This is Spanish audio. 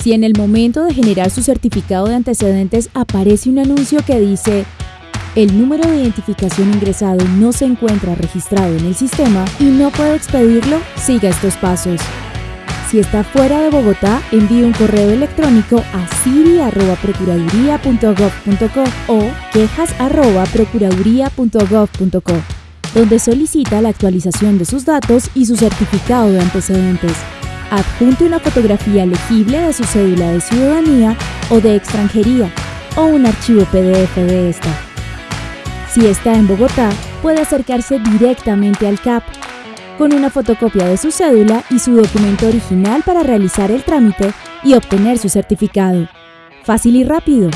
Si en el momento de generar su certificado de antecedentes aparece un anuncio que dice el número de identificación ingresado no se encuentra registrado en el sistema y no puede expedirlo, siga estos pasos. Si está fuera de Bogotá, envíe un correo electrónico a siri.procuraduría.gov.co o quejas.procuraduría.gov.co, donde solicita la actualización de sus datos y su certificado de antecedentes. Adjunte una fotografía legible de su cédula de ciudadanía o de extranjería o un archivo PDF de esta. Si está en Bogotá, puede acercarse directamente al CAP con una fotocopia de su cédula y su documento original para realizar el trámite y obtener su certificado. Fácil y rápido.